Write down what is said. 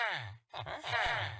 ha ha ha.